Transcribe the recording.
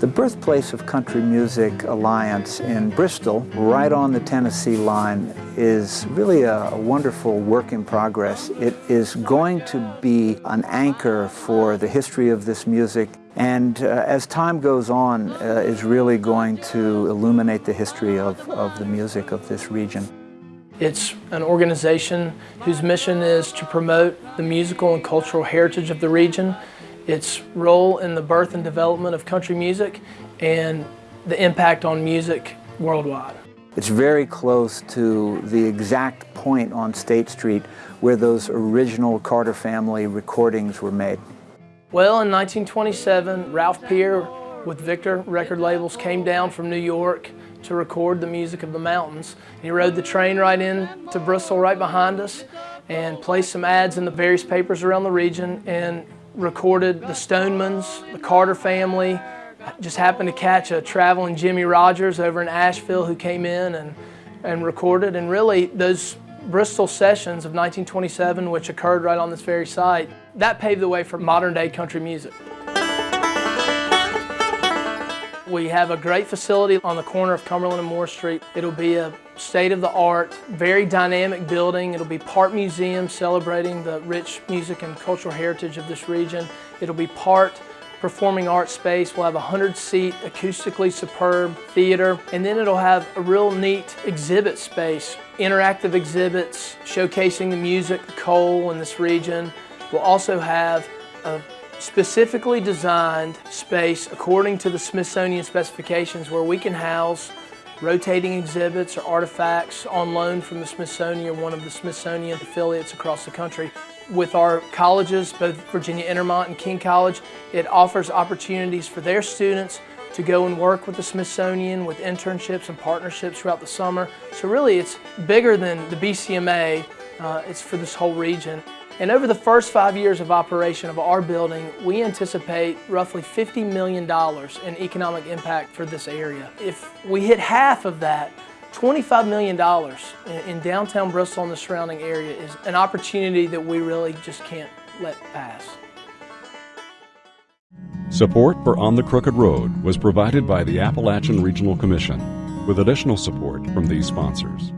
The birthplace of Country Music Alliance in Bristol, right on the Tennessee line, is really a, wonderful work in progress. It is going to be an anchor for the history of this music and uh, as time goes on uh, is really going to illuminate the history of, of the music of this region. It's an organization whose mission is to promote the musical and cultural heritage of the region, its role in the birth and development of country music, and the impact on music worldwide. It's very close to the exact point on State Street where those original Carter family recordings were made. Well, in 1927, Ralph Peer with Victor record labels came down from New York to record the music of the mountains. He rode the train right in to Bristol right behind us and placed some ads in the various papers around the region and recorded the Stonemans, the Carter family, just happened to catch a traveling Jimmie Rodgers over in Asheville who came in and, and recorded and really those Bristol sessions of 1927, which occurred right on this very site, that paved the way for modern day country music. We have a great facility on the corner of Cumberland and Moore Street. It'll be a state-of-the-art, very dynamic building. It'll be part museum celebrating the rich music and cultural heritage of this region. It'll be part performing arts space. We'll have a 100-seat, acoustically superb theater, and then it'll have a real neat exhibit space, interactive exhibits showcasing the music, the coal in this region. We'll also have a specifically designed space according to the Smithsonian specifications where we can house rotating exhibits or artifacts on loan from the Smithsonian, one of the Smithsonian affiliates across the country. With our colleges, both Virginia Intermont and King College, it offers opportunities for their students to go and work with the Smithsonian with internships and partnerships throughout the summer. So really it's bigger than the BCMA, uh, it's for this whole region. And over the first five years of operation of our building, we anticipate roughly $50 million in economic impact for this area. If we hit half of that, $25 million in, downtown Bristol and the surrounding area is an opportunity that we really just can't let pass. Support for On the Crooked Road was provided by the Appalachian Regional Commission with additional support from these sponsors.